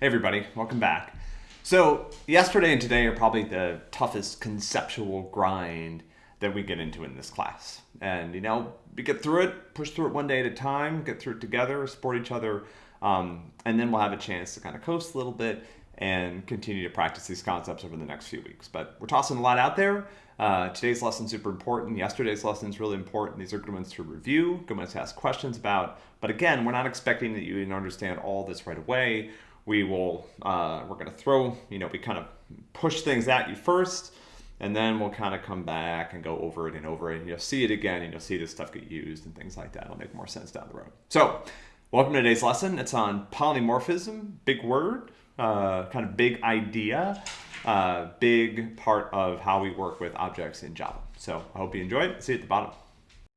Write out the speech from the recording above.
Hey everybody, welcome back. So yesterday and today are probably the toughest conceptual grind that we get into in this class. And you know, we get through it, push through it one day at a time, get through it together, support each other, um, and then we'll have a chance to kind of coast a little bit and continue to practice these concepts over the next few weeks. But we're tossing a lot out there. Uh, today's lesson super important. Yesterday's lesson is really important. These are good ones to review, good ones to ask questions about. But again, we're not expecting that you understand all this right away. We will, uh, we're going to throw, you know, we kind of push things at you first, and then we'll kind of come back and go over it and over it. And you'll see it again, and you'll see this stuff get used and things like that. It'll make more sense down the road. So, welcome to today's lesson. It's on polymorphism, big word, uh, kind of big idea uh, big part of how we work with objects in Java. So I hope you enjoyed. See you at the bottom.